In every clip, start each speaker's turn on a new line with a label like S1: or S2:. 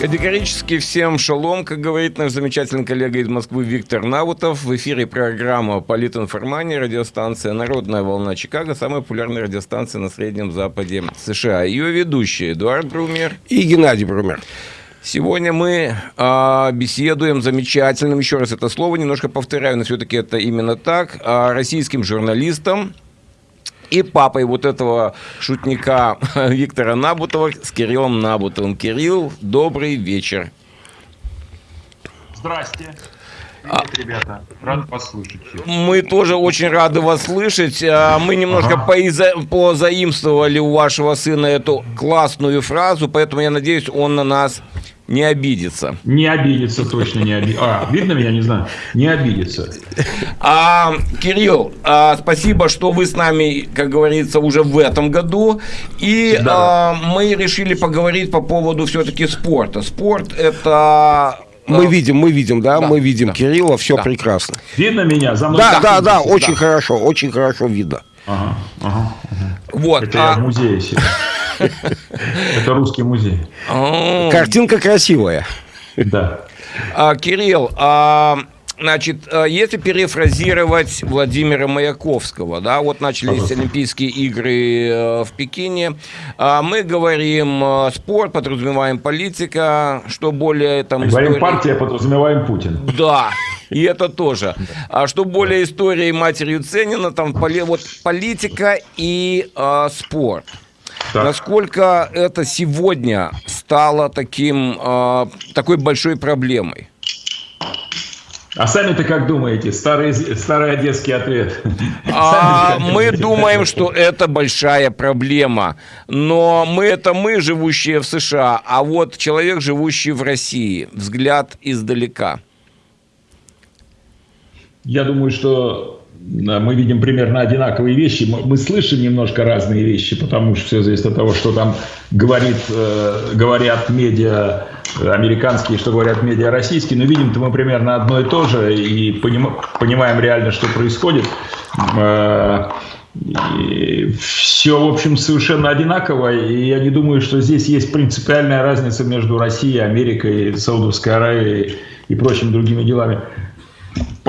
S1: Категорически всем шалом, как говорит наш замечательный коллега из Москвы Виктор Наутов. В эфире программа «Политинформания», радиостанция «Народная волна Чикаго», самая популярная радиостанция на Среднем Западе США. Ее ведущие Эдуард Брумер
S2: и Геннадий Брумер.
S1: Сегодня мы э, беседуем замечательным, еще раз это слово немножко повторяю, но все-таки это именно так, э, российским журналистом, и папой вот этого шутника Виктора Набутова с Кириллом Набутовым. Кирилл, добрый вечер.
S3: Здрасте. А, Привет, ребята, рад вас слышать.
S1: Мы тоже очень рады вас слышать. А, мы немножко ага. поиза... позаимствовали у вашего сына эту классную фразу, поэтому я надеюсь, он на нас не обидится.
S3: Не обидится, точно не обидится. А, видно меня, не знаю. Не обидится.
S1: А, Кирилл, а, спасибо, что вы с нами, как говорится, уже в этом году. И да. а, мы решили поговорить по поводу все-таки спорта. Спорт это
S2: мы видим, мы видим, да, да мы видим да. Кирилла, все да. прекрасно.
S3: Видно меня? За
S2: мной да, да, да, очень да. хорошо, очень хорошо видно. Ага,
S3: ага, ага. Вот. Это а... я в музее сидел. Это русский музей.
S2: Картинка красивая.
S3: Да.
S1: А, Кирилл, а, Значит, а, если перефразировать Владимира Маяковского, да, вот начались Олимпийские игры э, в Пекине, мы говорим спорт, подразумеваем политика, что более там...
S3: Говорим истории... партия, подразумеваем Путин.
S1: Да, и это тоже. А что более истории матерью Ценина, там вот политика и а, спорт. Так. Насколько это сегодня стало таким, э, такой большой проблемой?
S3: А сами-то как думаете? Старый, старый одесский ответ.
S1: А, мы думаем, что это большая проблема. Но мы это мы, живущие в США, а вот человек, живущий в России. Взгляд издалека.
S3: Я думаю, что мы видим примерно одинаковые вещи. Мы, слышим немножко разные вещи, потому что все зависит от того, что там говорит, э, говорят медиа американские, что говорят медиа российские. Но видим-то мы примерно одно и то же и поним, понимаем реально, что происходит. Э, и все, в общем, совершенно одинаково. И я не думаю, что здесь есть принципиальная разница между Россией, Америкой, Саудовской Аравией и прочими другими делами.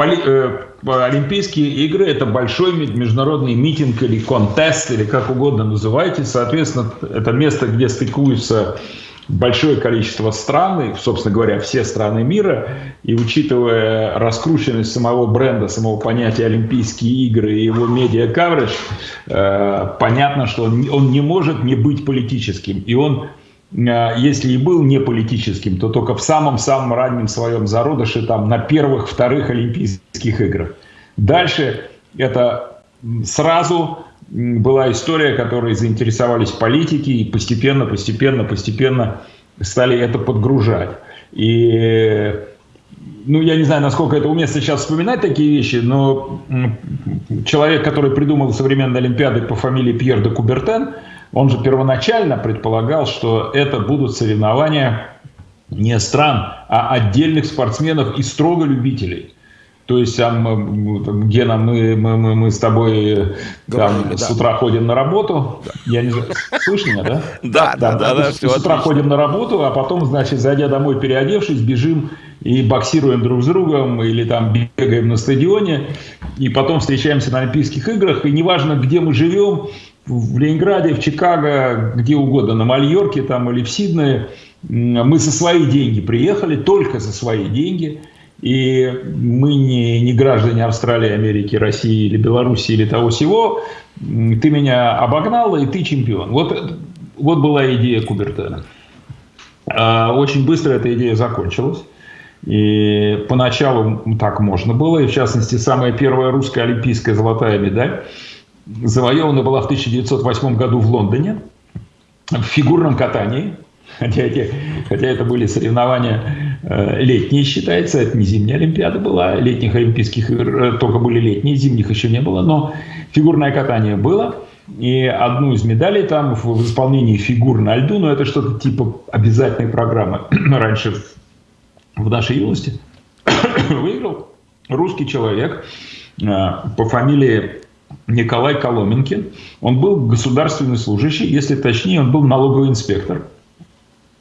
S3: Поли, э, Олимпийские игры – это большой международный митинг или контест, или как угодно называйте. Соответственно, это место, где стыкуются большое количество стран, и, собственно говоря, все страны мира, и учитывая раскрученность самого бренда, самого понятия Олимпийские игры и его медиа-каверидж, э, понятно, что он, он не может не быть политическим. И он если и был не политическим, то только в самом-самом раннем своем зародыше, там, на первых, вторых Олимпийских играх. Дальше это сразу была история, которой заинтересовались политики и постепенно, постепенно, постепенно стали это подгружать. И ну, я не знаю, насколько это уместно сейчас вспоминать такие вещи, но человек, который придумал современные Олимпиады по фамилии Пьер де Кубертен, он же первоначально предполагал, что это будут соревнования не стран, а отдельных спортсменов и строго любителей. То есть, там, Гена, мы, мы, мы, мы с тобой там, да. с утра ходим на работу. Я не знаю, слышно меня, да?
S1: Да, да, да. да,
S3: с утра ходим на работу, а потом, значит, зайдя домой, переодевшись, бежим и боксируем друг с другом, или там бегаем на стадионе, и потом встречаемся на Олимпийских играх, и неважно, где мы живем, в Ленинграде, в Чикаго, где угодно, на Мальорке там или в Сиднее. Мы за свои деньги приехали, только за свои деньги. И мы не, не граждане Австралии, Америки, России или Беларуси или того всего. Ты меня обогнала, и ты чемпион. Вот, вот была идея Кубертена. А, очень быстро эта идея закончилась. И поначалу так можно было. И в частности, самая первая русская олимпийская золотая медаль – завоевана была в 1908 году в Лондоне в фигурном катании. Хотя, эти, хотя это были соревнования э, летние, считается, это не зимняя Олимпиада была, летних Олимпийских игр э, только были летние, зимних еще не было, но фигурное катание было. И одну из медалей там в, исполнении фигур на льду, но это что-то типа обязательной программы раньше в нашей юности, выиграл русский человек э, по фамилии Николай Коломенкин. Он был государственный служащий, если точнее, он был налоговый инспектор.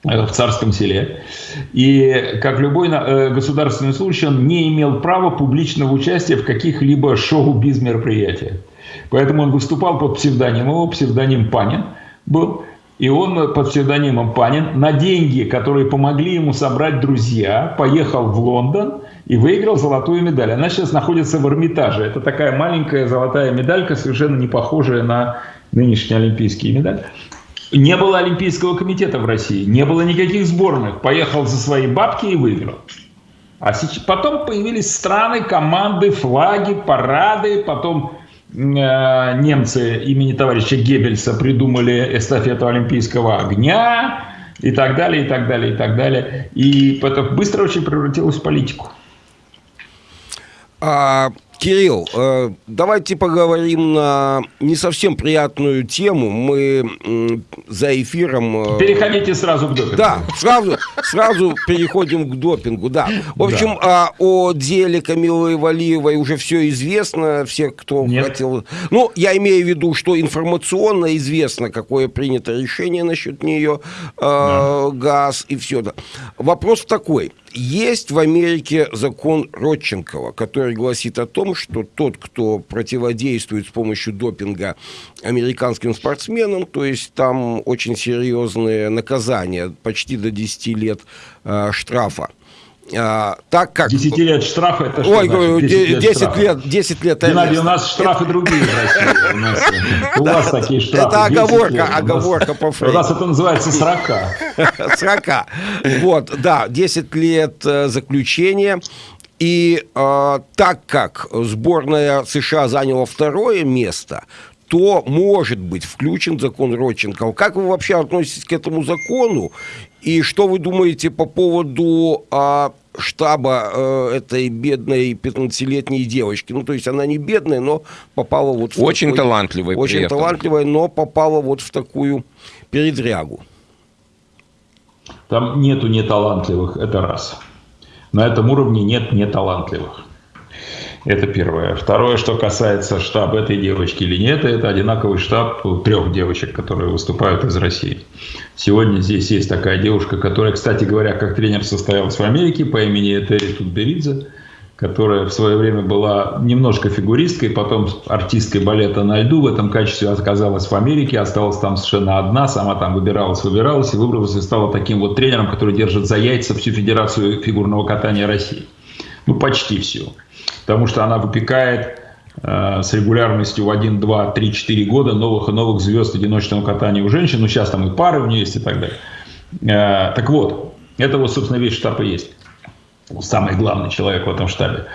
S3: в царском селе. И как любой государственный служащий, он не имел права публичного участия в каких-либо шоу-биз мероприятиях. Поэтому он выступал под псевдонимом, его псевдоним Панин был. И он под псевдонимом Панин на деньги, которые помогли ему собрать друзья, поехал в Лондон и выиграл золотую медаль. Она сейчас находится в Эрмитаже. Это такая маленькая золотая медалька, совершенно не похожая на нынешние олимпийские медали. Не было Олимпийского комитета в России, не было никаких сборных. Поехал за свои бабки и выиграл. А сейчас, потом появились страны, команды, флаги, парады, потом Э, немцы имени товарища Геббельса придумали эстафету Олимпийского огня и так далее, и так далее, и так далее. И это быстро очень превратилось в политику.
S2: А, Кирилл, э, давайте поговорим на не совсем приятную тему. Мы за эфиром...
S3: Э, Переходите сразу к допингу.
S2: Да, сразу, сразу переходим к допингу, да. В общем, да. о деле Камилы Валиевой уже все известно. Все, кто Нет. хотел... Ну, я имею в виду, что информационно известно, какое принято решение насчет нее, э, да. газ и все. Вопрос такой. Есть в Америке закон Родченкова, который гласит о том, что тот, кто противодействует с помощью допинга американским спортсменам, то есть там очень серьезные наказания, почти до 10 лет э, штрафа,
S3: а, так как... 10 лет штрафа это
S2: что Ой, значит? 10, 10 лет, штрафа. лет, 10 лет
S3: Геннадий, у нас штрафы другие в России. У, у вас такие штрафы.
S2: Это оговорка, оговорка по
S3: Фрейду. У нас это называется срока.
S2: Срока. Вот, да, 10 лет э, заключения. И э, так как сборная США заняла второе место, то может быть включен закон Родченкова. Как вы вообще относитесь к этому закону? И что вы думаете по поводу а, штаба э, этой бедной 15-летней девочки? Ну, то есть она не бедная, но попала вот
S1: в Очень такой, талантливая.
S2: Очень талантливая, но попала вот в такую передрягу.
S3: Там нету неталантливых, это раз. На этом уровне нет неталантливых. Это первое. Второе, что касается штаба этой девочки или нет, это одинаковый штаб трех девочек, которые выступают из России. Сегодня здесь есть такая девушка, которая, кстати говоря, как тренер состоялась в Америке по имени Этери Тутберидзе, которая в свое время была немножко фигуристкой, потом артисткой балета на льду. В этом качестве оказалась в Америке, осталась там совершенно одна, сама там выбиралась, выбиралась и выбралась и стала таким вот тренером, который держит за яйца всю Федерацию фигурного катания России. Ну, почти всю потому что она выпекает э, с регулярностью в 1, 2, 3, 4 года новых и новых звезд одиночного катания у женщин. Ну, сейчас там и пары у нее есть и так далее. Э, так вот, это вот, собственно, весь штаб и есть. Самый главный человек в этом штабе.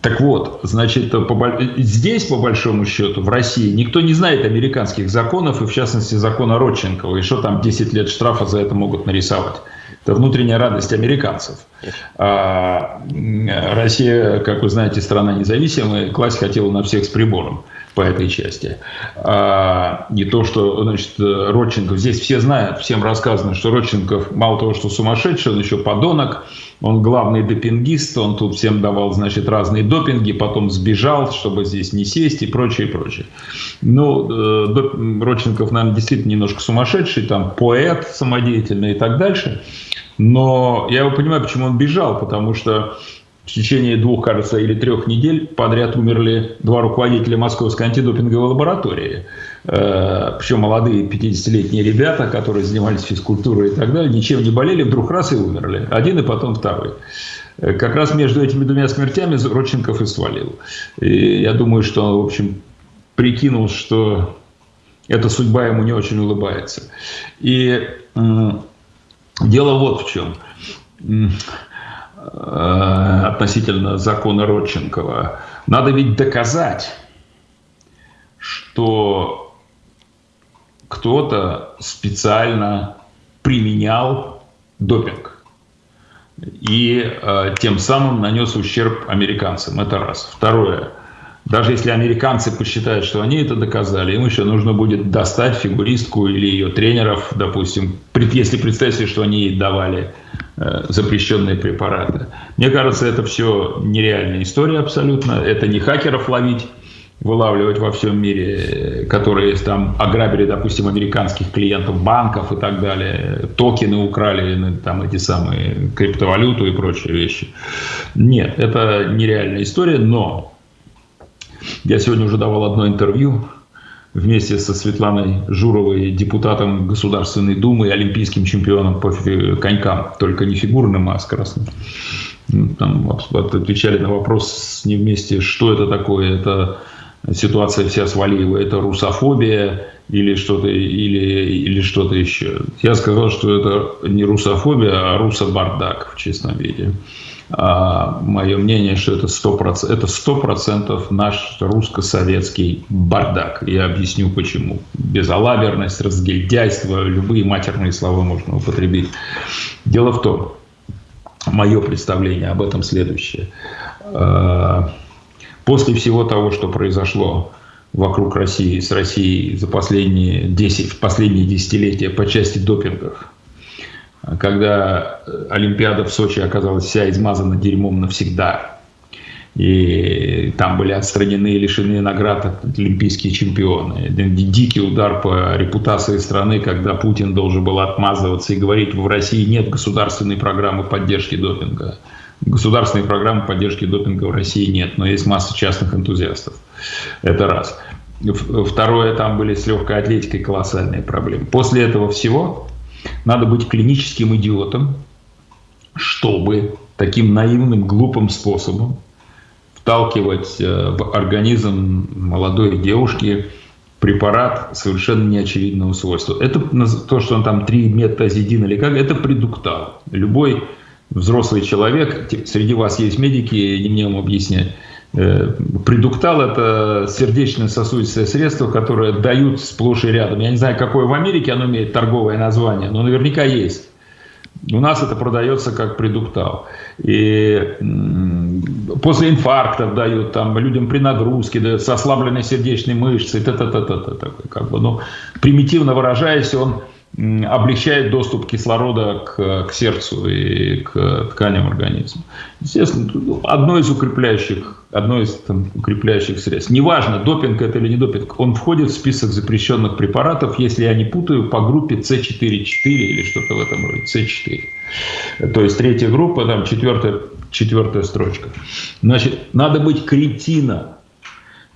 S3: Так вот, значит, по, здесь, по большому счету, в России, никто не знает американских законов, и в частности закона Родченкова, и что там 10 лет штрафа за это могут нарисовать. Это внутренняя радость американцев. А Россия, как вы знаете, страна независимая, класть хотела на всех с прибором по этой части. А, не то, что, значит, Родченков, здесь все знают, всем рассказано, что Родченков мало того, что сумасшедший, он еще подонок, он главный допингист, он тут всем давал, значит, разные допинги, потом сбежал, чтобы здесь не сесть и прочее, прочее. Ну, э, Родченков, наверное, действительно немножко сумасшедший, там, поэт самодеятельный и так дальше. Но я его понимаю, почему он бежал, потому что в течение двух, кажется, или трех недель подряд умерли два руководителя Московской антидопинговой лаборатории. Э, Причем молодые 50-летние ребята, которые занимались физкультурой и так далее, ничем не болели, вдруг раз и умерли. Один и потом второй. Э, как раз между этими двумя смертями Родченков и свалил. И я думаю, что он, в общем, прикинул, что эта судьба ему не очень улыбается. И дело вот в чем Э, относительно закона Родченкова. Надо ведь доказать, что кто-то специально применял допинг и э, тем самым нанес ущерб американцам. Это раз. Второе. Даже если американцы посчитают, что они это доказали, им еще нужно будет достать фигуристку или ее тренеров, допустим, если представить себе, что они ей давали э, запрещенные препараты. Мне кажется, это все нереальная история абсолютно. Это не хакеров ловить вылавливать во всем мире, которые там ограбили, допустим, американских клиентов банков и так далее, токены украли, ну, там эти самые криптовалюту и прочие вещи. Нет, это нереальная история, но я сегодня уже давал одно интервью вместе со Светланой Журовой, депутатом Государственной Думы и олимпийским чемпионом по конькам, только не фигурным, а скоростным. Ну, там отвечали на вопрос ним вместе, что это такое, это ситуация вся с Валиевой, это русофобия или что-то или, или что-то еще. Я сказал, что это не русофобия, а русобардак в честном виде. А мое мнение, что это 100%, это 100% наш русско-советский бардак. Я объясню почему. Безалаберность, разгильдяйство, любые матерные слова можно употребить. Дело в том, мое представление об этом следующее. После всего того, что произошло вокруг России, с Россией за последние 10, последние десятилетия по части допингов, когда Олимпиада в Сочи оказалась вся измазана дерьмом навсегда, и там были отстранены и лишены наград олимпийские чемпионы. Дикий удар по репутации страны, когда Путин должен был отмазываться и говорить, в России нет государственной программы поддержки допинга. Государственной программы поддержки допинга в России нет, но есть масса частных энтузиастов. Это раз. Второе, там были с легкой атлетикой колоссальные проблемы. После этого всего надо быть клиническим идиотом, чтобы таким наивным, глупым способом вталкивать э, в организм молодой девушки препарат совершенно неочевидного свойства. Это то, что он там 3 метазидин или как, это предуктал. Любой взрослый человек, среди вас есть медики, не мне вам объяснять, э, Предуктал – это сердечно-сосудистое средство, которое дают сплошь и рядом. Я не знаю, какое в Америке оно имеет торговое название, но наверняка есть. У нас это продается как предуктал. И после инфарктов дают, там, людям при нагрузке дают, с ослабленной сердечной мышцей, т -т -т -т -т, такой, как бы, ну, примитивно выражаясь, он облегчает доступ кислорода к, к сердцу и к тканям организма. Естественно, одно из укрепляющих, одно из там, укрепляющих средств. Неважно, допинг это или не допинг, он входит в список запрещенных препаратов, если я не путаю, по группе С4-4 или что-то в этом роде, С4. То есть третья группа, там четвертая, четвертая строчка. Значит, надо быть кретином,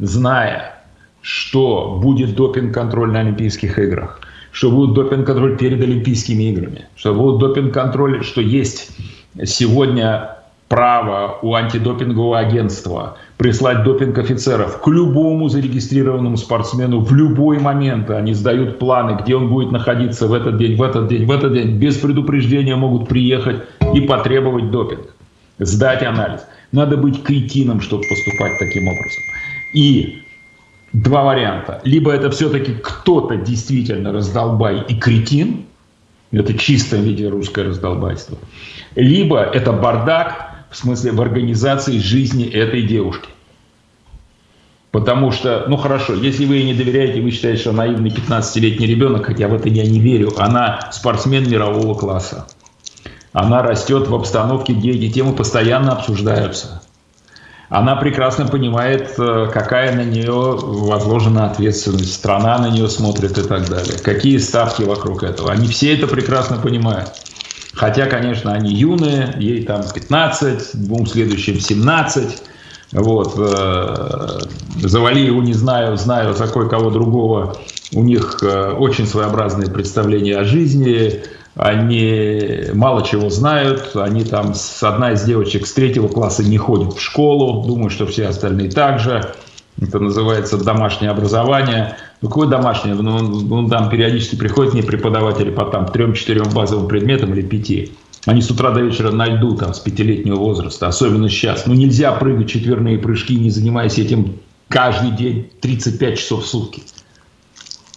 S3: зная, что будет допинг-контроль на Олимпийских играх что будет допинг-контроль перед Олимпийскими играми, что будет допинг-контроль, что есть сегодня право у антидопингового агентства прислать допинг-офицеров к любому зарегистрированному спортсмену в любой момент. Они сдают планы, где он будет находиться в этот день, в этот день, в этот день. Без предупреждения могут приехать и потребовать допинг, сдать анализ. Надо быть кретином, чтобы поступать таким образом. И два варианта. Либо это все-таки кто-то действительно раздолбай и кретин, это чистое виде русское раздолбайство, либо это бардак, в смысле в организации жизни этой девушки. Потому что, ну хорошо, если вы ей не доверяете, вы считаете, что наивный 15-летний ребенок, хотя в это я не верю, она спортсмен мирового класса. Она растет в обстановке, где эти темы постоянно обсуждаются она прекрасно понимает, э, какая на нее возложена ответственность, страна на нее смотрит и так далее. Какие ставки вокруг этого. Они все это прекрасно понимают. Хотя, конечно, они юные, ей там 15, двум следующим 17. Вот. Э, Завали его не знаю, знаю за кое-кого другого. У них э, очень своеобразные представления о жизни, они мало чего знают, они там, одна из девочек с третьего класса не ходит в школу, думаю, что все остальные также. Это называется домашнее образование. Ну, какое домашнее? Ну, ну там периодически приходят мне преподаватели по там трем-четырем базовым предметам или пяти. Они с утра до вечера на льду там с пятилетнего возраста, особенно сейчас. Ну, нельзя прыгать четверные прыжки, не занимаясь этим каждый день 35 часов в сутки.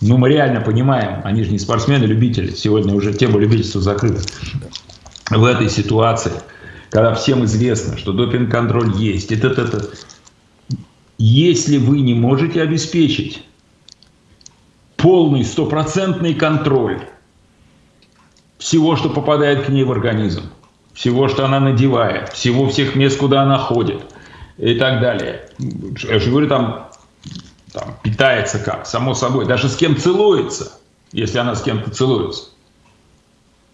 S3: Ну, мы реально понимаем, они же не спортсмены, любители. Сегодня уже тема любительства закрыта. В этой ситуации, когда всем известно, что допинг-контроль есть, это, это, если вы не можете обеспечить полный стопроцентный контроль всего, что попадает к ней в организм, всего, что она надевает, всего всех мест, куда она ходит и так далее. Я же говорю, там там, питается как? Само собой, даже с кем целуется, если она с кем-то целуется.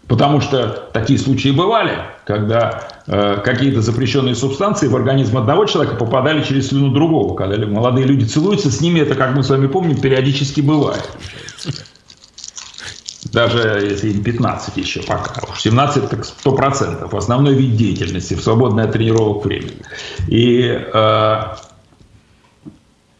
S3: Потому что такие случаи бывали, когда э, какие-то запрещенные субстанции в организм одного человека попадали через слюну другого. Когда молодые люди целуются, с ними это, как мы с вами помним, периодически бывает. Даже если им 15 еще пока. 17 так 100%. Основной вид деятельности в свободное от тренировок время. И э,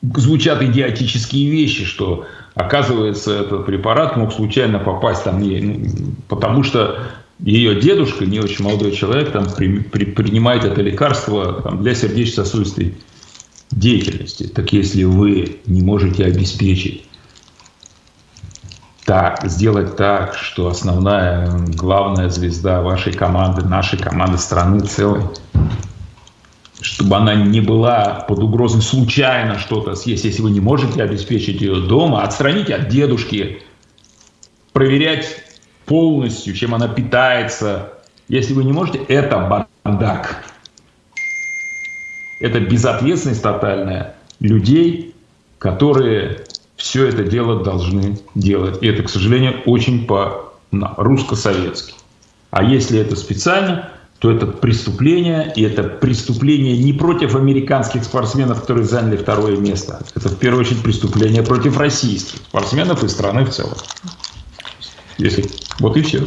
S3: звучат идиотические вещи, что оказывается этот препарат мог случайно попасть там, ну, потому что ее дедушка, не очень молодой человек, там при, при, принимает это лекарство там, для сердечно-сосудистой деятельности. Так если вы не можете обеспечить так, сделать так, что основная, главная звезда вашей команды, нашей команды страны целой, чтобы она не была под угрозой случайно что-то съесть. Если вы не можете обеспечить ее дома, отстраните от дедушки, проверять полностью, чем она питается. Если вы не можете, это бардак. Это безответственность тотальная людей, которые все это дело должны делать. И это, к сожалению, очень по-русско-советски. А если это специально, то это преступление, и это преступление не против американских спортсменов, которые заняли второе место. Это в первую очередь преступление против российских спортсменов и страны в целом. Если... Вот и все.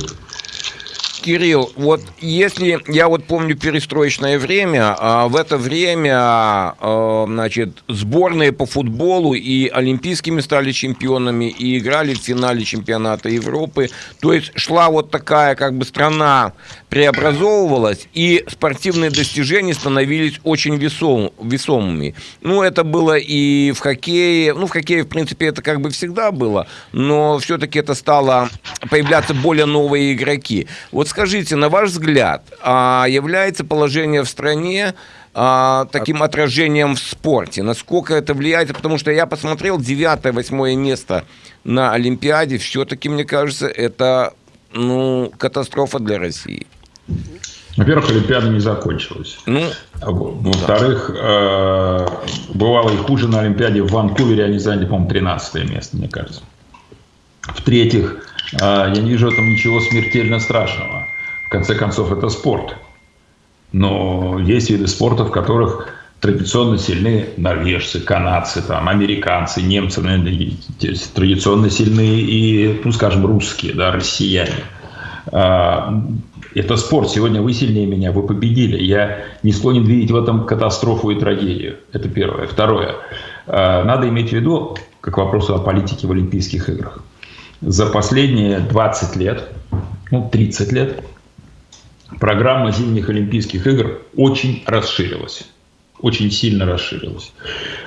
S1: Кирилл, вот если я вот помню перестроечное время, а в это время, а, значит, сборные по футболу и олимпийскими стали чемпионами и играли в финале чемпионата Европы. То есть шла вот такая как бы страна преобразовывалась, и спортивные достижения становились очень весом, весомыми. Ну, это было и в хоккее, ну, в хоккее, в принципе, это как бы всегда было, но все-таки это стало появляться более новые игроки. Вот скажите, на ваш взгляд, а является положение в стране а, таким отражением в спорте? Насколько это влияет? Потому что я посмотрел девятое, восьмое место на Олимпиаде. Все-таки, мне кажется, это ну, катастрофа для России.
S3: Во-первых, Олимпиада не закончилась. Ну, Во-вторых, да. э, бывало и хуже на Олимпиаде в Ванкувере, они заняли, по-моему, 13 место, мне кажется. В-третьих, я не вижу в этом ничего смертельно страшного. В конце концов, это спорт. Но есть виды спорта, в которых традиционно сильны норвежцы, канадцы, там, американцы, немцы, традиционно сильны и, ну, скажем, русские, да, россияне. А, это спорт. Сегодня вы сильнее меня, вы победили. Я не склонен видеть в этом катастрофу и трагедию. Это первое. Второе. А, надо иметь в виду, как вопрос о политике в Олимпийских играх. За последние 20 лет, ну 30 лет, программа зимних Олимпийских игр очень расширилась. Очень сильно расширилась.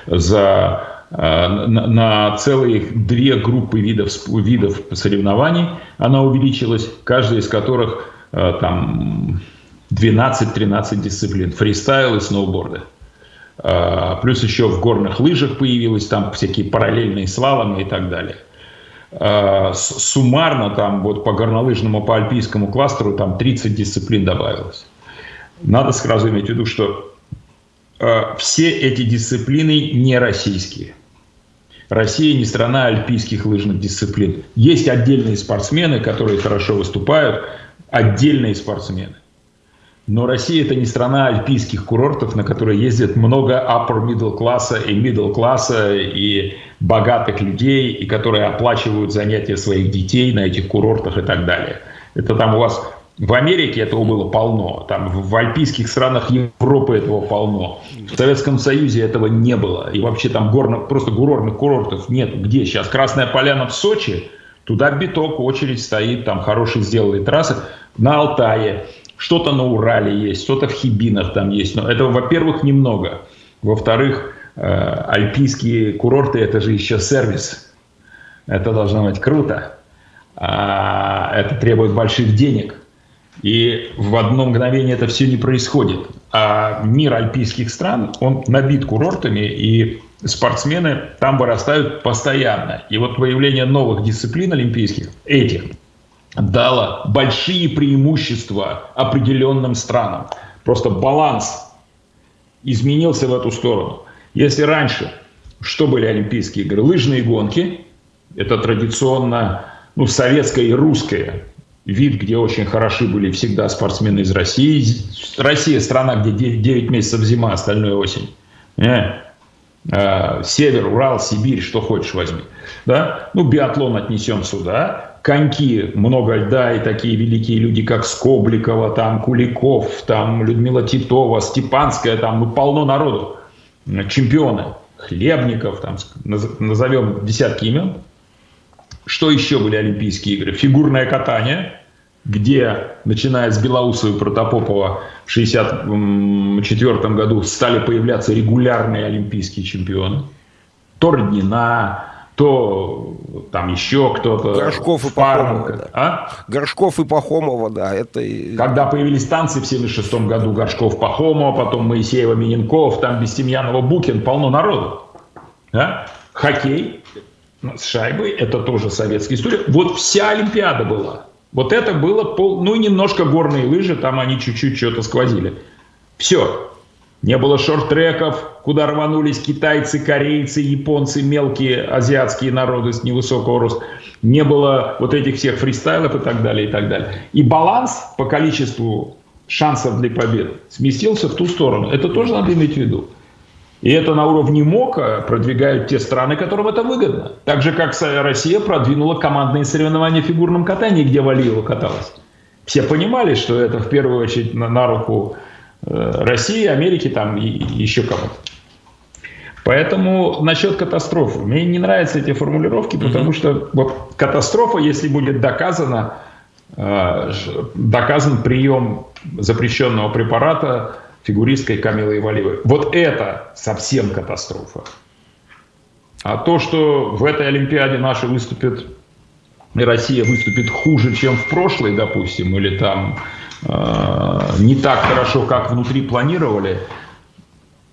S3: За Э, на целые две группы видов, видов соревнований она увеличилась, каждая из которых э, там 12-13 дисциплин, фристайл и сноуборды. Э, плюс еще в горных лыжах появилось там всякие параллельные слаломы и так далее. Суммарно там вот по горнолыжному, по альпийскому кластеру там 30 дисциплин добавилось. Надо сразу иметь в виду, что Э, все эти дисциплины не российские. Россия не страна альпийских лыжных дисциплин. Есть отдельные спортсмены, которые хорошо выступают, отдельные спортсмены. Но Россия это не страна альпийских курортов, на которые ездят много upper middle класса и middle класса и богатых людей, и которые оплачивают занятия своих детей на этих курортах и так далее. Это там у вас в Америке этого было полно, там в альпийских странах Европы этого полно. В Советском Союзе этого не было. И вообще там горно, просто курортных курортов нет. Где сейчас? Красная Поляна в Сочи, туда биток, очередь стоит, там хорошие сделали трассы. На Алтае, что-то на Урале есть, что-то в Хибинах там есть. Но этого, во-первых, немного. Во-вторых, э, альпийские курорты – это же еще сервис. Это должно быть круто. А это требует больших денег – и в одно мгновение это все не происходит. А мир альпийских стран, он набит курортами, и спортсмены там вырастают постоянно. И вот появление новых дисциплин олимпийских, этих, дало большие преимущества определенным странам. Просто баланс изменился в эту сторону. Если раньше что были Олимпийские игры? Лыжные гонки. Это традиционно ну, советское и русское вид, где очень хороши были всегда спортсмены из России. Россия страна, где 9 месяцев зима, остальное осень. Э? Э, север, Урал, Сибирь, что хочешь возьми. Да? Ну, биатлон отнесем сюда. Коньки, много льда, и такие великие люди, как Скобликова, там, Куликов, там, Людмила Титова, Степанская, там, ну, полно народу. Чемпионы. Хлебников, там, назовем десятки имен. Что еще были Олимпийские игры? Фигурное катание, где, начиная с Белоусова и Протопопова в 1964 году стали появляться регулярные олимпийские чемпионы. То Роднина, то там еще кто-то.
S2: Горшков и Пахомова. Да. А? Горшков и Пахомова, да. Это...
S3: Когда появились танцы в 1976 году, Горшков, Пахомова, потом Моисеева, Миненков, там Бестемьянова, Букин, полно народу. Да? Хоккей, с шайбой, это тоже советская история. Вот вся Олимпиада была. Вот это было, пол, ну и немножко горные лыжи, там они чуть-чуть что-то сквозили. Все. Не было шорт-треков, куда рванулись китайцы, корейцы, японцы, мелкие азиатские народы с невысокого роста. Не было вот этих всех фристайлов и так далее, и так далее. И баланс по количеству шансов для побед сместился в ту сторону. Это тоже надо иметь в виду. И это на уровне МОКа продвигают те страны, которым это выгодно. Так же, как Россия продвинула командные соревнования в фигурном катании, где Валиева каталась. Все понимали, что это в первую очередь на, на руку России, Америки там и, еще кому-то. Поэтому насчет катастрофы. Мне не нравятся эти формулировки, потому mm-hmm. что вот катастрофа, если будет доказано, э, доказан прием запрещенного препарата фигуристкой Камилой Валиевой. Вот это совсем катастрофа. А то, что в этой Олимпиаде наши выступят, Россия выступит хуже, чем в прошлой, допустим, или там э, не так хорошо, как внутри планировали,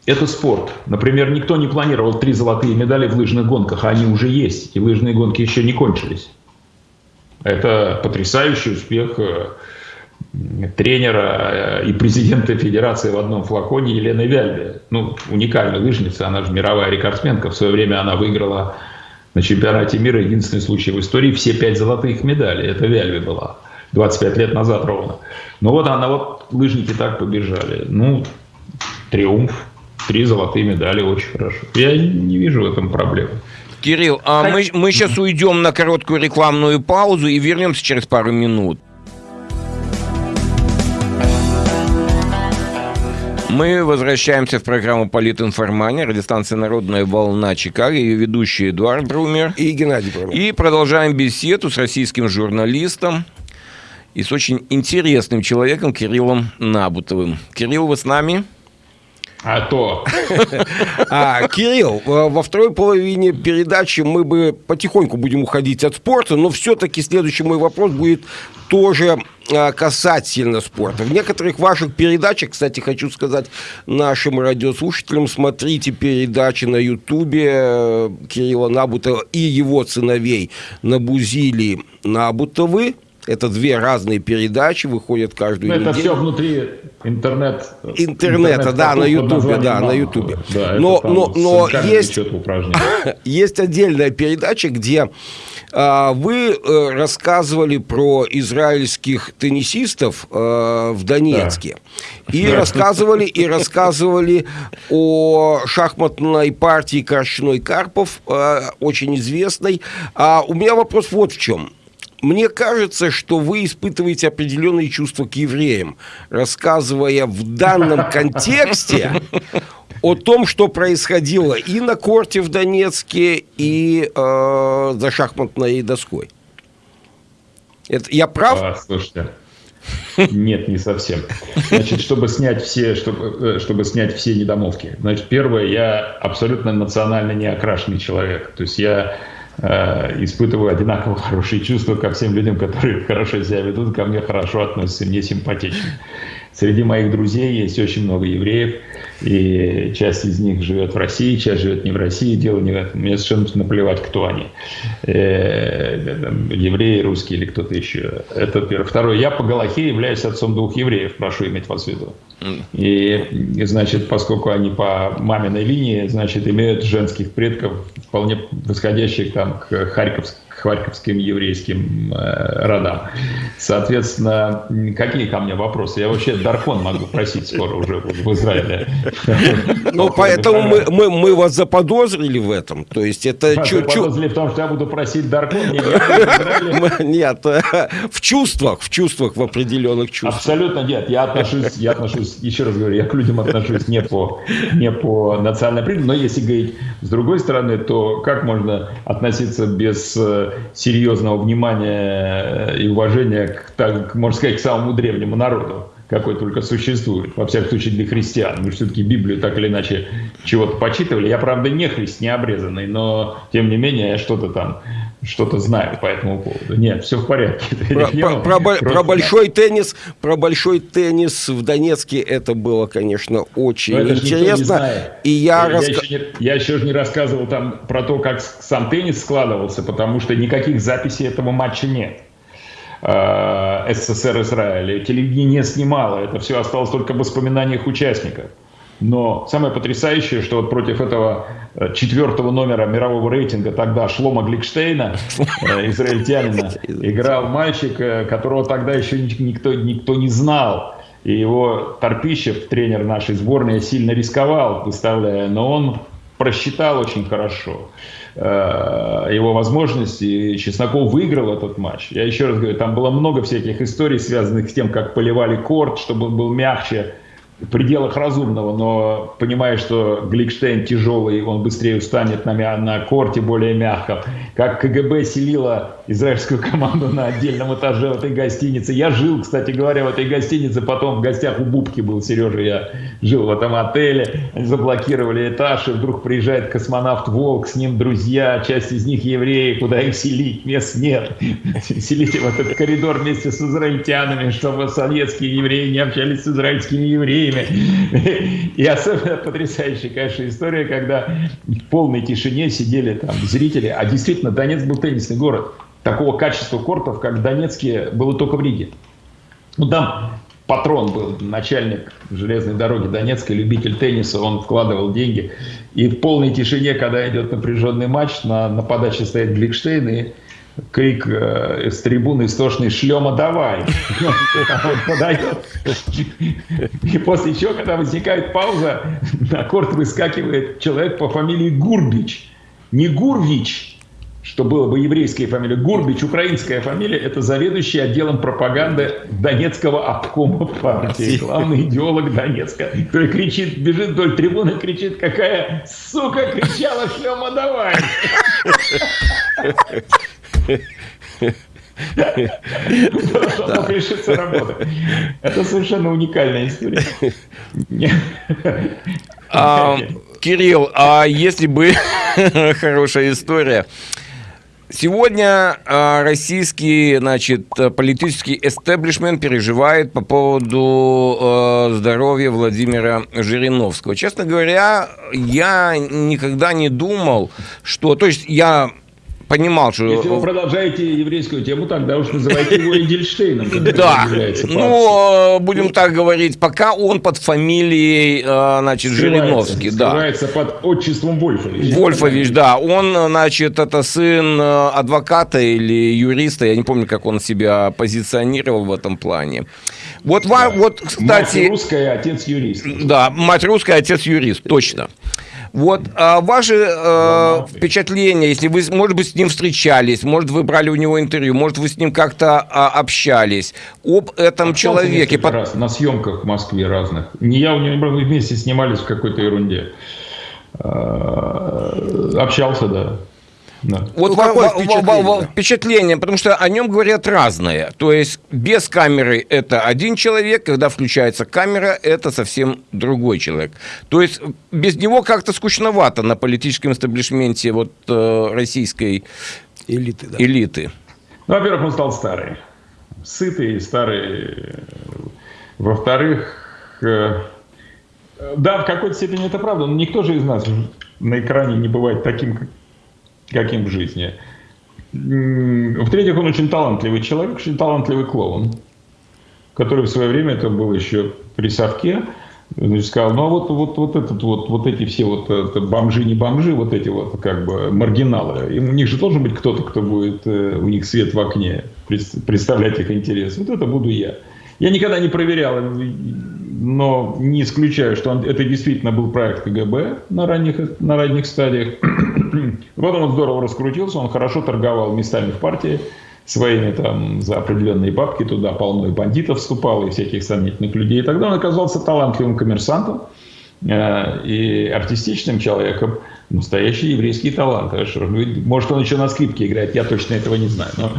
S3: это спорт. Например, никто не планировал три золотые медали в лыжных гонках, а они уже есть, и лыжные гонки еще не кончились. Это потрясающий успех э, тренера э, и президента федерации в одном флаконе Елены Вяльбе. Ну, уникальная лыжница, она же мировая рекордсменка. В свое время она выиграла на чемпионате мира, единственный случай в истории, все пять золотых медалей. Это Вяльбе была. 25 лет назад ровно. Ну вот она, вот лыжники так побежали. Ну, триумф, три золотые медали, очень хорошо. Я не вижу в этом проблемы.
S1: Кирилл, а мы, мы сейчас уйдем на короткую рекламную паузу и вернемся через пару минут. Мы возвращаемся в программу «Политинформания», радиостанция «Народная волна» Чикаго, ее ведущий Эдуард Брумер.
S2: И Геннадий Брумер.
S1: И продолжаем беседу с российским журналистом и с очень интересным человеком Кириллом Набутовым. Кирилл, вы с нами?
S3: А то.
S2: А, Кирилл, во второй половине передачи мы бы потихоньку будем уходить от спорта, но все-таки следующий мой вопрос будет тоже а, касательно спорта. В некоторых ваших передачах, кстати, хочу сказать нашим радиослушателям, смотрите передачи на Ютубе э, Кирилла Набутова и его сыновей Набузили Набутовы. Это две разные передачи, выходят каждую
S3: Но
S2: неделю.
S3: Это все внутри интернет.
S2: Интернета, интернет да, на Ютубе, да, на Ютубе. Да, но но, но есть, есть отдельная передача, где а, вы э, рассказывали про израильских теннисистов э, в Донецке. Да. И рассказывали, и рассказывали о шахматной партии Корчной Карпов, э, очень известной. А у меня вопрос вот в чем мне кажется, что вы испытываете определенные чувства к евреям, рассказывая в данном контексте о том, что происходило и на корте в Донецке, и э, за шахматной доской. Это, я прав? А,
S3: слушайте, нет, не совсем. Значит, чтобы снять все, чтобы, э, чтобы снять все недомовки. Значит, первое, я абсолютно национально неокрашенный человек. То есть я испытываю одинаково хорошие чувства ко всем людям, которые хорошо себя ведут, ко мне хорошо относятся, мне симпатичны. Среди моих друзей есть очень много евреев, и часть из них живет в России, часть живет не в России, дело не в этом. Мне совершенно наплевать, кто они. Э, евреи, русские или кто-то еще. Это первое. Второе. Я по Галахе являюсь отцом двух евреев, прошу иметь вас в виду. И, и, значит, поскольку они по маминой линии, значит, имеют женских предков, вполне восходящих там к Харьковск, харьковским еврейским э, родам. Соответственно, какие ко мне вопросы? Я вообще Даркон могу просить скоро уже в Израиле.
S2: Ну, поэтому мы, мы, мы вас заподозрили в этом. То есть это...
S3: Заподозрили в том, что я буду просить Даркон?
S2: Нет, в чувствах, в чувствах, в определенных чувствах.
S3: Абсолютно нет. Я отношусь, я отношусь, еще раз говорю, я к людям отношусь не по, не по национальной признаку, но если говорить с другой стороны, то как можно относиться без э, серьезного внимания и уважения к, так, можно сказать, к самому древнему народу, какой только существует, во всяком случае для христиан. Мы все-таки Библию так или иначе чего-то почитывали. Я, правда, не христ, не обрезанный, но, тем не менее, я что-то там что-то знаю по этому поводу. Нет, все в порядке.
S2: Про, про, про, Просто... про большой теннис, про большой теннис в Донецке это было, конечно, очень интересно.
S3: И я, я, раска... еще не, я еще не рассказывал там про то, как сам теннис складывался, потому что никаких записей этого матча нет. Э, СССР Израиля. Телевидение не снимало, это все осталось только в воспоминаниях участников. Но самое потрясающее, что вот против этого э, четвертого номера мирового рейтинга тогда Шлома Гликштейна, э, израильтянина, играл мальчик, которого тогда еще никто, никто не знал. И его Торпищев, тренер нашей сборной, сильно рисковал, выставляя, но он просчитал очень хорошо. Э, его возможности. И Чесноков выиграл этот матч. Я еще раз говорю, там было много всяких историй, связанных с тем, как поливали корт, чтобы он был мягче, пределах разумного, но понимая, что Гликштейн тяжелый, он быстрее устанет на, на корте более мягко. Как КГБ селила израильскую команду на отдельном этаже в этой гостинице. Я жил, кстати говоря, в этой гостинице, потом в гостях у Бубки был, Сережа, я жил в этом отеле. Они заблокировали этаж, и вдруг приезжает космонавт Волк, с ним друзья, часть из них евреи, куда их селить, мест нет. Селите в этот коридор вместе с израильтянами, чтобы советские евреи не общались с израильскими евреями время. И особенно потрясающая, конечно, история, когда в полной тишине сидели там зрители, а действительно Донецк был теннисный город. Такого качества кортов, как в Донецке, было только в Риге. Ну, там патрон был, начальник железной дороги Донецка, любитель тенниса, он вкладывал деньги. И в полной тишине, когда идет напряженный матч, на, на подаче стоит Гликштейн, и крик э, с трибуны истошный «Шлема, давай!» Подает. И после чего, когда возникает пауза, на корт выскакивает человек по фамилии Гурбич. Не Гурвич, что было бы еврейская фамилия. Гурбич, украинская фамилия, это заведующий отделом пропаганды Донецкого обкома партии. Главный идеолог Донецка, который кричит, бежит вдоль трибуны, кричит, какая сука кричала «Шлема, давай!» Чтобы решиться работать. Это совершенно уникальная история.
S1: А, Кирилл, а если бы хорошая история, Сегодня э, российский, значит, политический эстеблишмент переживает по поводу э, здоровья Владимира Жириновского. Честно говоря, я никогда не думал, что... То есть я понимал, что...
S3: Если вы продолжаете еврейскую тему, тогда уж называйте его Эдельштейном.
S1: Да, ну, будем так говорить, пока он под фамилией, э, значит, Жириновский.
S3: Скрывается под отчеством Вольфович.
S1: Вольфович, да. Он, значит, это сын э, адвоката или юриста, я не помню, как он себя позиционировал в этом плане. Вот, да. вот кстати... Мать
S3: русская, отец юрист.
S1: Да, мать русская, отец юрист, точно. Вот а ваши э, впечатления, если вы, может быть, с ним встречались, может, вы брали у него интервью, может, вы с ним как-то а, общались об этом Общался человеке.
S3: Под... раз на съемках в Москве разных. Не я у него, мы вместе снимались в какой-то ерунде. А, общался, да.
S1: Да. Вот ну, какое впечатление? впечатление, потому что о нем говорят разное. То есть без камеры это один человек, когда включается камера, это совсем другой человек. То есть без него как-то скучновато на политическом эстаблишменте вот э, российской элиты. Да. элиты.
S3: Ну, во-первых, он стал старый. Сытый, старый Во-вторых, э, да, в какой-то степени это правда, но никто же из нас на экране не бывает таким, каким в жизни. В-третьих, он очень талантливый человек, очень талантливый клоун, который в свое время, это был еще при совке, значит, сказал, ну а вот, вот, вот, этот, вот, вот эти все вот бомжи, не бомжи, вот эти вот как бы маргиналы, и у них же должен быть кто-то, кто будет э, у них свет в окне, представлять их интерес. Вот это буду я. Я никогда не проверял, но не исключаю, что он, это действительно был проект КГБ на ранних, на ранних стадиях. Потом он здорово раскрутился, он хорошо торговал местами в партии своими там за определенные бабки, туда полно и бандитов вступало, и всяких сомнительных людей. И тогда он оказался талантливым коммерсантом э, и артистичным человеком, настоящий еврейский талант. Может, он еще на скрипке играет, я точно этого не знаю. Но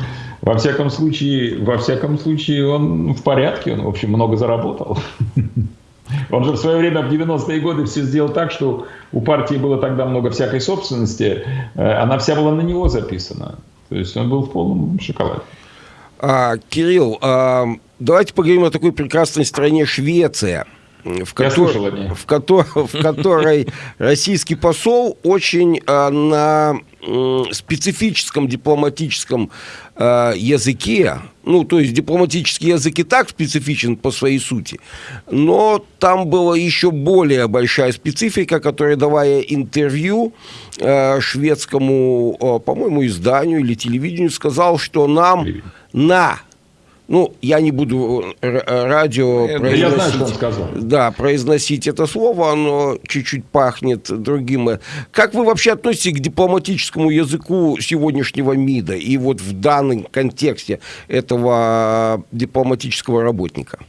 S3: во всяком случае, во всяком случае, он в порядке, он, в общем, много заработал. Он же в свое время, в 90-е годы, все сделал так, что у партии было тогда много всякой собственности, э, она вся была на него записана. То есть он был в полном шоколаде.
S2: А, Кирилл, а, давайте поговорим о такой прекрасной стране Швеция в, котор... в, котор... в которой российский посол очень а, на специфическом дипломатическом а, языке, ну, то есть дипломатический язык и так специфичен по своей сути, но там была еще более большая специфика, которая, давая интервью а, шведскому, по-моему, изданию или телевидению, сказал, что нам на ну, я не буду э, радио произносить, я знаю, что он сказал. Да, произносить это слово, оно чуть-чуть пахнет другим. Как вы вообще относитесь к дипломатическому языку сегодняшнего МИДа и вот в данном контексте этого дипломатического работника?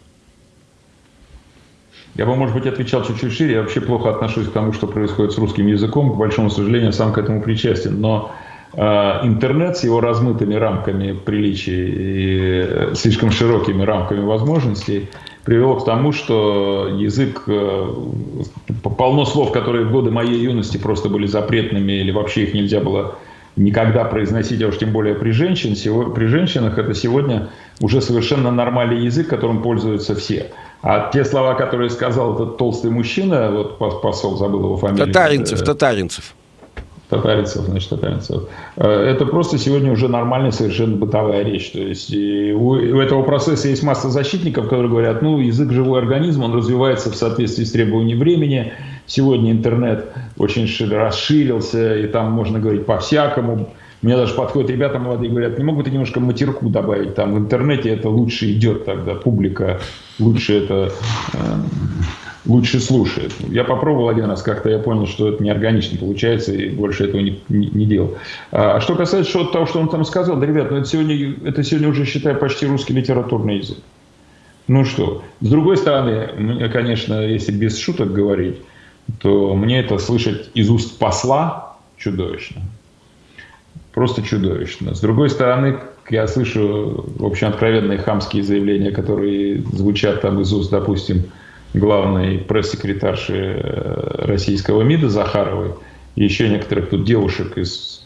S3: Я бы, может быть, отвечал чуть-чуть шире. Я вообще плохо отношусь к тому, что происходит с русским языком. К большому сожалению, сам к этому причастен. Но интернет с его размытыми рамками приличий и э, слишком широкими рамками возможностей привело к тому, что язык, э, полно слов, которые в годы моей юности просто были запретными или вообще их нельзя было никогда произносить, а уж тем более при, женщин, при женщинах, это сегодня уже совершенно нормальный язык, которым пользуются все. А те слова, которые сказал этот толстый мужчина, вот посол, забыл его фамилию.
S2: Татаринцев, татаринцев
S3: татаринцев, значит, татаринцев. Э, это просто сегодня уже нормальная совершенно бытовая речь. То есть у, у этого процесса есть масса защитников, которые говорят, ну, язык живой организм, он развивается в соответствии с требованиями времени. Сегодня интернет очень расширился, и там можно говорить по-всякому. Мне даже подходят ребята молодые, говорят, не могут немножко матерку добавить, там в интернете это лучше идет тогда, публика лучше это э, лучше слушает. Я попробовал один раз, как-то я понял, что это неорганично получается, и больше этого не, не, не делал. А что касается того, что он там сказал, да, ребят, ну это сегодня, это сегодня уже, считаю, почти русский литературный язык. Ну что, с другой стороны, конечно, если без шуток говорить, то мне это слышать из уст посла чудовищно. Просто чудовищно. С другой стороны, я слышу, в общем, откровенные хамские заявления, которые звучат там из уст, допустим, главной пресс-секретарши э, российского МИДа Захаровой, и еще некоторых тут девушек из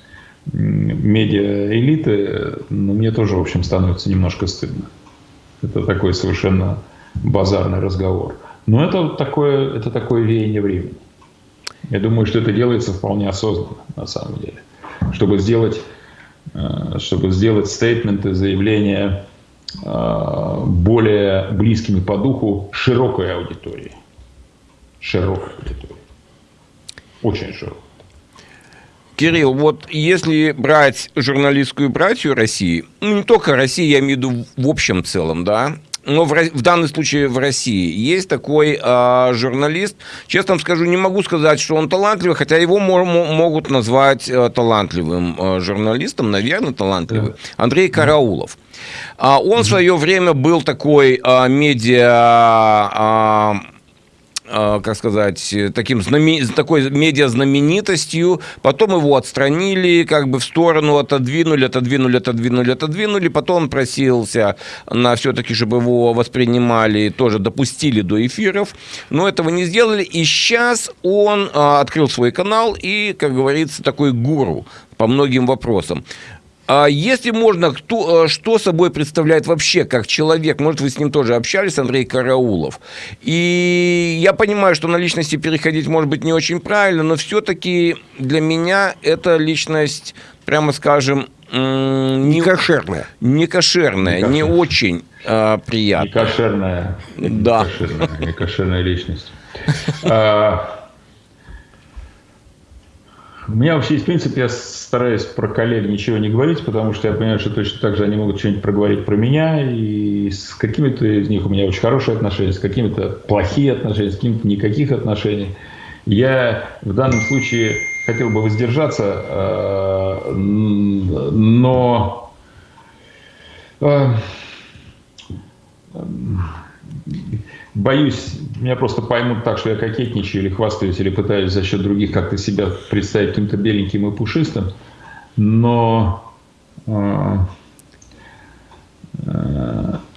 S3: медиа-элиты, ну, мне тоже, в общем, становится немножко стыдно. Это такой совершенно базарный разговор. Но это такое, это такое веяние времени. Я думаю, что это делается вполне осознанно, на самом деле. Чтобы сделать, э, чтобы сделать стейтменты, заявления более близкими по духу широкой аудитории. Широкой аудитории. Очень широкой.
S1: Кирилл, вот если брать журналистскую братью России, ну не только России, я имею в виду в общем целом, да, но в, в данном случае в России есть такой э, журналист. Честно вам скажу, не могу сказать, что он талантливый, хотя его мо могут назвать э, талантливым э, журналистом, наверное, талантливый. Андрей Караулов. А он в свое время был такой а, медиа... А, как сказать, таким знамен... такой медиа-знаменитостью, потом его отстранили, как бы в сторону отодвинули, отодвинули, отодвинули, отодвинули, потом он просился на все-таки, чтобы его воспринимали, тоже допустили до эфиров, но этого не сделали, и сейчас он а, открыл свой канал и, как говорится, такой гуру по многим вопросам. А если можно, кто, э, что собой представляет вообще как человек? Может, вы с ним тоже общались, Андрей Караулов. И я понимаю, что на личности переходить может быть не очень правильно, но все-таки для меня эта личность, прямо скажем,
S2: не кошерная.
S1: Не кошерная, не, не очень э, приятная. Не
S3: кошерная.
S1: Да.
S3: Не кошерная личность. У меня вообще есть принцип, я стараюсь про коллег ничего не говорить, потому что я понимаю, что точно так же они могут что-нибудь проговорить про меня, и с какими-то из них у меня очень хорошие отношения, с какими-то плохие отношения, с какими-то никаких отношений. Я в данном случае хотел бы воздержаться, э, но э, боюсь, меня просто поймут так, что я кокетничаю или хвастаюсь, или пытаюсь за счет других как-то себя представить каким-то беленьким и пушистым. Но э,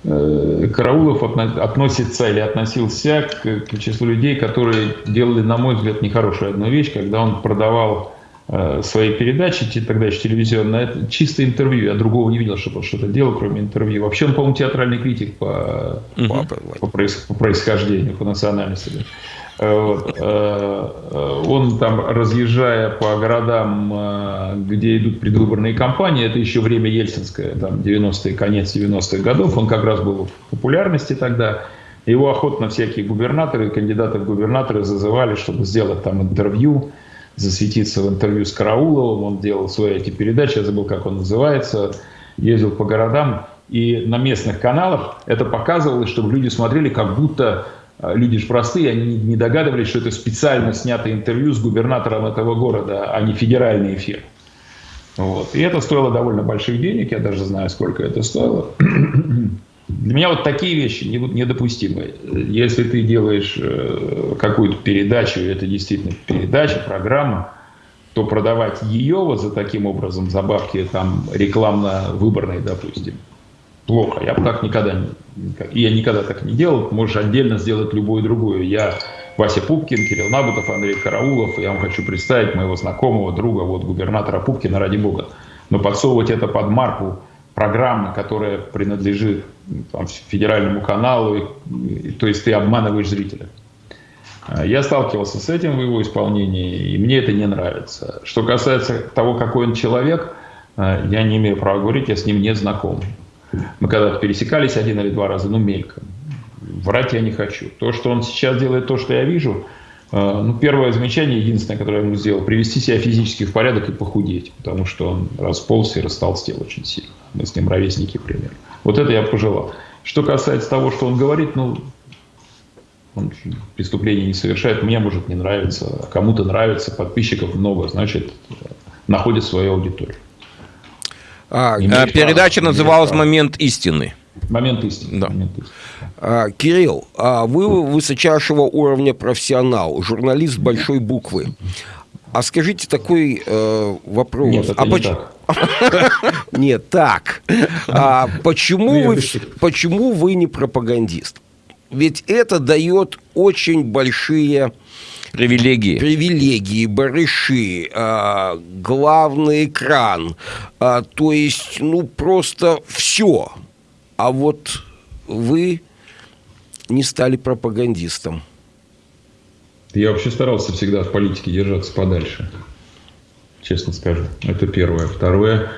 S3: э, Караулов относится или относился к, числу людей, которые делали, на мой взгляд, нехорошую одну вещь, когда он продавал своей передачи, тогда еще телевизионной, это чисто интервью. Я другого не видел, чтобы он что-то делал, кроме интервью. Вообще он, по-моему, театральный критик по, угу. по, по, по происхождению, по национальности. Э, вот. Э, он там, разъезжая по городам, где идут предвыборные кампании, это еще время ельцинское, там 90-е, конец 90-х годов, он как раз был в популярности тогда. Его охотно всякие губернаторы, кандидаты в губернаторы зазывали, чтобы сделать там интервью засветиться в интервью с Карауловым, он делал свои эти передачи, я забыл, как он называется, ездил по городам, и на местных каналах это показывалось, чтобы люди смотрели, как будто э, люди же простые, они не догадывались, что это специально снятое интервью с губернатором этого города, а не федеральный эфир. Вот. И это стоило довольно больших денег, я даже знаю, сколько это стоило. Для меня вот такие вещи недопустимы. Если ты делаешь э, какую-то передачу, это действительно передача, программа, то продавать ее вот за таким образом, за бабки там рекламно-выборные, допустим, плохо. Я бы так никогда. Я никогда так не делал. Можешь отдельно сделать любую другую. Я Вася Пупкин, Кирилл Набутов, Андрей Караулов. Я вам хочу представить моего знакомого, друга, вот губернатора Пупкина, ради бога. Но подсовывать это под марку программы, которая принадлежит там, федеральному каналу, и, то есть ты обманываешь зрителя. А, я сталкивался с этим в его исполнении, и мне это не нравится. Что касается того, какой он человек, а, я не имею права говорить, я с ним не знаком. Мы когда-то пересекались один или два раза, ну, мельком. Врать я не хочу. То, что он сейчас делает, то, что я вижу, а, ну, первое замечание, единственное, которое я ему сделал, привести себя физически в порядок и похудеть, потому что он расползся и растолстел очень сильно. Мы с ним ровесники примерно. Вот это я пожелал. Что касается того, что он говорит, ну, он преступление не совершает, мне может не нравиться, а кому-то нравится, подписчиков много, значит, находит свою аудиторию.
S1: А, а передача права, называлась «Момент истины».
S3: Момент истины.
S1: Да.
S3: Момент истины.
S2: А, Кирилл, а вы высочайшего уровня профессионал, журналист большой буквы. А скажите такой э, вопрос.
S3: Нет, это
S2: а
S3: не
S2: поч... так. Нет, так. А почему, вы, почему вы не пропагандист? Ведь это дает очень большие
S1: привилегии,
S2: привилегии, барыши, а, главный экран, а, то есть, ну просто все. А вот вы не стали пропагандистом.
S3: Я вообще старался всегда в политике держаться подальше. Честно скажу. Это первое. Второе,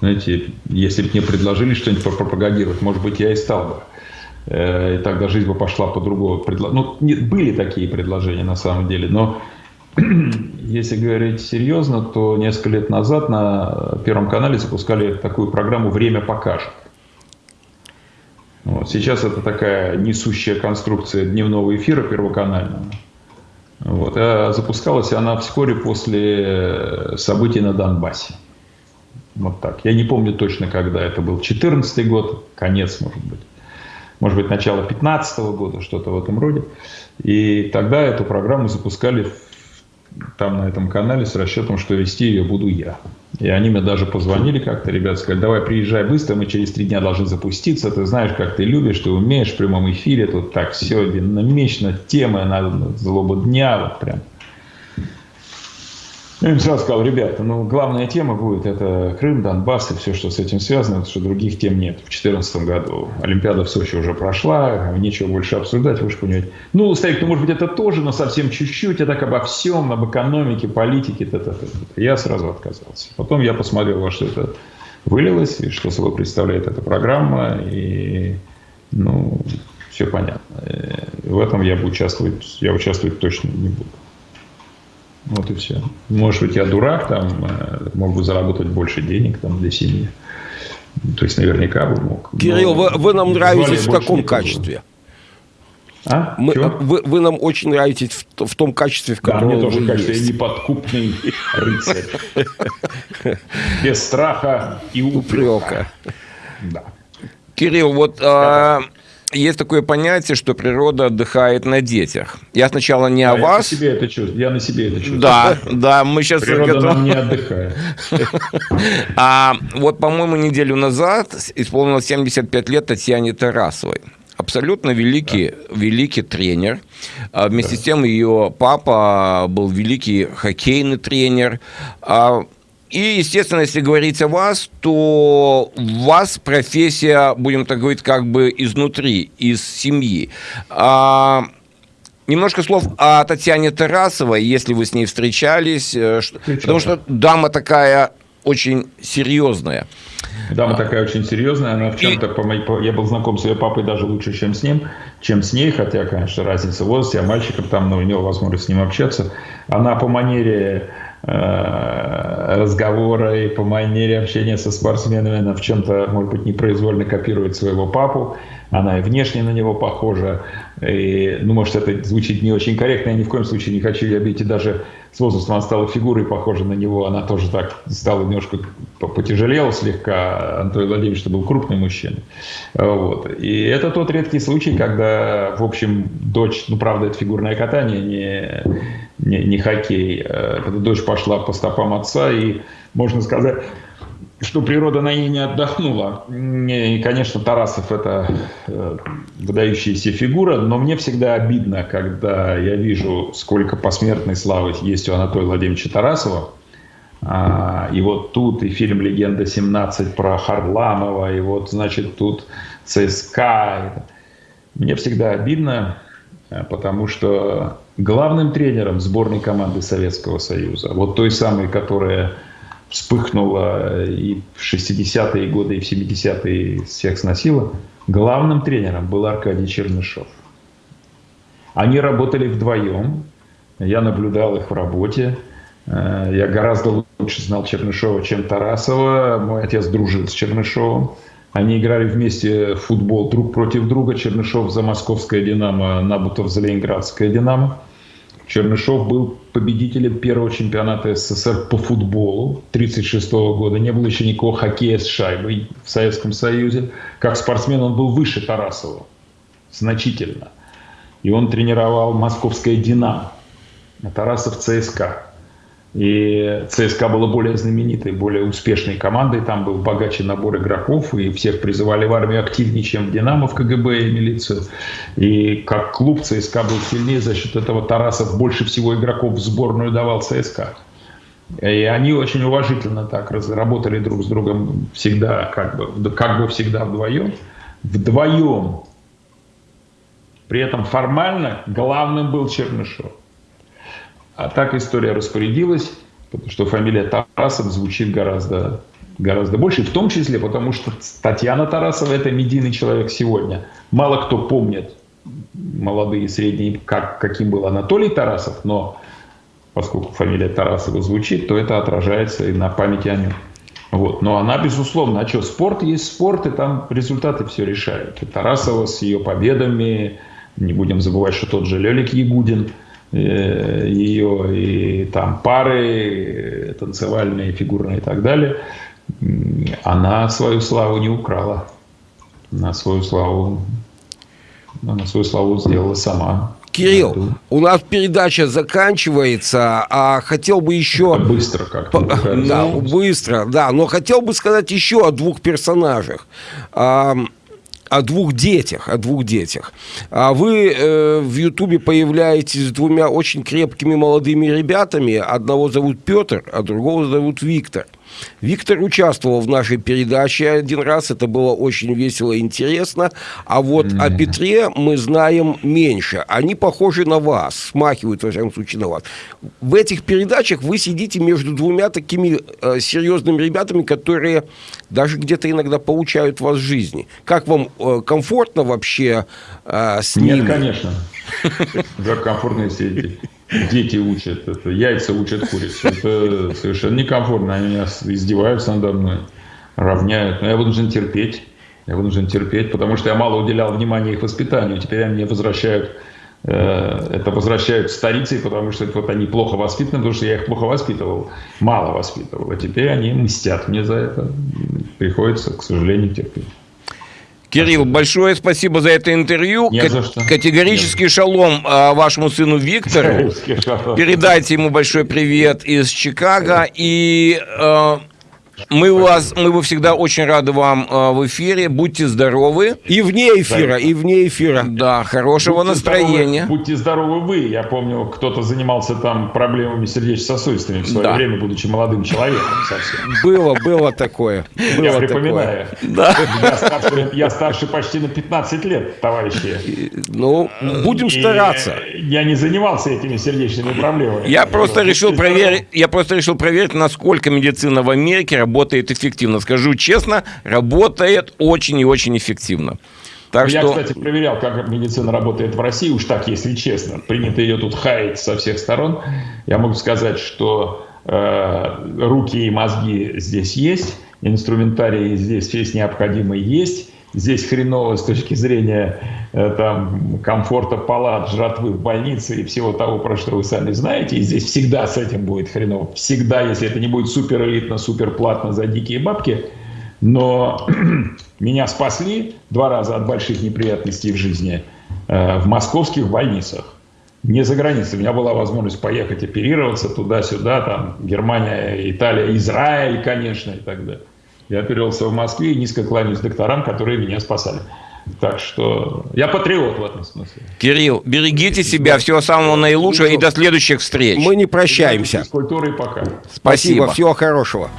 S3: знаете, если бы мне предложили что-нибудь пропагандировать, может быть, я и стал бы. Э, и тогда жизнь бы пошла по-другому. Ну, нет, были такие предложения на самом деле, но если говорить серьезно, то несколько лет назад на Первом канале запускали такую программу «Время покажет». Вот. Сейчас это такая несущая конструкция дневного эфира первоканального. Вот. А запускалась она вскоре после событий на Донбассе. Вот так. Я не помню точно, когда это был. 14 год, конец, может быть. Может быть, начало 15 года, что-то в этом роде. И тогда эту программу запускали там на этом канале с расчетом, что вести ее буду я. И они мне даже позвонили как-то, ребята сказали, давай приезжай быстро, мы через три дня должны запуститься, ты знаешь, как ты любишь, ты умеешь в прямом эфире, тут так все динамично, темы на злобу дня, вот прям. Я им сразу сказал, ребята, ну, главная тема будет это Крым, Донбасс и все, что с этим связано, потому что других тем нет. В 2014 году Олимпиада в Сочи уже прошла, нечего больше обсуждать, вы же понимаете. Ну, Старик, ну, может быть, это тоже, но совсем чуть-чуть, а так обо всем, об экономике, политике, т -т -т -т. я сразу отказался. Потом я посмотрел, во что это вылилось, и что собой представляет эта программа, и, ну, все понятно. Э, в этом я бы участвовать, я участвовать точно не буду. Вот и все. Может быть, я дурак, там, э, мог бы заработать больше денег там, для семьи. То есть, наверняка бы мог.
S2: Кирилл, вы, вы нам нравитесь в каком качестве? А? Мы, вы, вы нам очень нравитесь в, в том качестве, в котором да, мне тоже
S3: вы кажется, есть. я неподкупный рыцарь. Без страха и упрека.
S1: Да. Кирилл, вот а, есть такое понятие, что природа отдыхает на детях. Я сначала не а о
S3: я
S1: вас.
S3: На себе это чувствую. Я на себе это чувствую.
S1: Да, да, мы сейчас...
S3: Природа готов... нам не отдыхает.
S1: А вот, по-моему, неделю назад исполнилось 75 лет Татьяне Тарасовой. Абсолютно великий, да. великий тренер. А вместе да. с тем ее папа был великий хоккейный тренер. А и, естественно, если говорить о вас, то вас профессия, будем так говорить, как бы изнутри, из семьи. А, немножко слов о Татьяне Тарасовой, если вы с ней встречались, э, потому что дама такая очень серьезная.
S3: Дама такая очень серьезная, она в чем-то, по моей, по, я был знаком с ее папой даже лучше, чем с ним, чем с ней, хотя, конечно, разница в возрасте, а мальчиком там, но у него возможность с ним общаться. Она по манере Э, разговора и по манере общения со спортсменами она в чем-то, может быть, непроизвольно копирует своего папу. Она и внешне на него похожа. И, ну, может, это звучит не очень корректно. Я ни в коем случае не хочу ее обидеть. И даже с возрастом она стала фигурой похожа на него. Она тоже так стала немножко потяжелела слегка. Антон Владимирович был крупный мужчина. Вот. И это тот редкий случай, когда, в общем, дочь, ну, правда, это фигурное катание, не не, не хоккей. Э, когда дочь пошла по стопам отца, и можно сказать, что природа на ней не отдохнула. И, конечно, Тарасов – это э, выдающаяся фигура, но мне всегда обидно, когда я вижу, сколько посмертной славы есть у Анатолия Владимировича Тарасова. А, и вот тут и фильм «Легенда 17» про Харламова, и вот, значит, тут ЦСКА. Мне всегда обидно, э, потому что главным тренером сборной команды Советского Союза, вот той самой, которая вспыхнула и в 60-е годы, и в 70-е всех сносила, главным тренером был Аркадий Чернышов. Они работали вдвоем, я наблюдал их в работе, э, я гораздо лучше знал Чернышова, чем Тарасова, мой отец дружил с Чернышовым. Они играли вместе в футбол друг против друга. Чернышов за московское «Динамо», Набутов за ленинградское «Динамо». Чернышов был победителем первого чемпионата СССР по футболу 1936 года. Не было еще никакого хоккея с шайбой в Советском Союзе. Как спортсмен он был выше Тарасова. Значительно. И он тренировал московское «Динамо». А Тарасов ЦСКА. И ЦСКА была более знаменитой, более успешной командой. Там был богаче набор игроков, и всех призывали в армию активнее, чем в «Динамо», в КГБ и милицию. И как клуб ЦСКА был сильнее, за счет этого Тарасов больше всего игроков в сборную давал ЦСКА. И они очень уважительно так работали друг с другом всегда, как бы, как бы всегда вдвоем. Вдвоем. При этом формально главным был Чернышов. А так история распорядилась, потому что фамилия Тарасов звучит гораздо, гораздо больше, в том числе потому, что Татьяна Тарасова – это медийный человек сегодня. Мало кто помнит, молодые и средние, как, каким был Анатолий Тарасов, но поскольку фамилия Тарасова звучит, то это отражается и на памяти о нем. Вот. Но она, безусловно, а что, спорт есть спорт, и там результаты все решают. И Тарасова с ее победами, не будем забывать, что тот же Лелик Ягудин – ее и там пары танцевальные, фигурные и так далее, она свою славу не украла. Она свою славу, она свою славу сделала сама.
S2: Кирилл, у нас передача заканчивается, а хотел бы еще...
S3: Это быстро как-то.
S2: Да, быстро, да, но хотел бы сказать еще о двух персонажах. О двух детях, о двух детях. А вы э, в Ютубе появляетесь с двумя очень крепкими молодыми ребятами. Одного зовут Петр, а другого зовут Виктор. Виктор участвовал в нашей передаче один раз, это было очень весело и интересно. А вот mm-hmm. о Петре мы знаем меньше. Они похожи на вас, смахивают, во всяком случае, на вас. В этих передачах вы сидите между двумя такими э, серьезными ребятами, которые даже где-то иногда получают вас в жизни. Как вам э, комфортно вообще э, с
S3: ними? Нет, конечно. Как комфортно эти дети учат, это, яйца учат курицу. Это совершенно некомфортно. Они меня издеваются надо мной, равняют. Но я вынужден терпеть. Я вынужден терпеть, потому что я мало уделял внимания их воспитанию. Теперь они мне возвращают э, это возвращают старицей, потому что вот они плохо воспитаны, потому что я их плохо воспитывал, мало воспитывал. А теперь они мстят мне за это. Приходится, к сожалению, терпеть.
S1: Кирилл, большое спасибо за это интервью. Не за что. Категорический Нет. шалом а, вашему сыну Виктору. Передайте ему большой привет из Чикаго. И а, мы, вас, мы бы всегда очень рады вам э, в эфире. Будьте здоровы.
S2: И вне эфира, и вне эфира.
S1: Да, хорошего будьте настроения.
S3: Здоровы, будьте здоровы вы. Я помню, кто-то занимался там проблемами сердечно-сосудистыми в свое да. время, будучи молодым человеком совсем.
S2: Было, было такое. Было
S3: я припоминаю. Да. Я, старше, я старше почти на 15 лет, товарищи.
S2: Ну, будем и стараться.
S3: Я не занимался этими сердечными проблемами.
S1: Я просто решил проверить, я просто решил проверить, насколько медицина в Америке работает эффективно. Скажу честно, работает очень и очень эффективно.
S3: Так Я, что... кстати, проверял, как медицина работает в России, уж так, если честно. Принято ее тут хаять со всех сторон. Я могу сказать, что э, руки и мозги здесь есть, инструментарий здесь весь необходимый есть. Здесь хреново с точки зрения э, там, комфорта палат, жратвы в больнице и всего того, про что вы сами знаете. И здесь всегда с этим будет хреново. Всегда, если это не будет супер элитно, супер платно за дикие бабки. Но меня спасли два раза от больших неприятностей в жизни э, в московских больницах. Не за границей. У меня была возможность поехать оперироваться туда-сюда, там Германия, Италия, Израиль, конечно, и так далее. Я оперировался в Москве и низко кланяюсь докторам, которые меня спасали. Так что я патриот в этом смысле.
S1: Кирилл, берегите себя, всего самого наилучшего и до следующих встреч.
S2: Мы не прощаемся.
S3: С культурой пока.
S2: Спасибо, Спасибо. всего хорошего.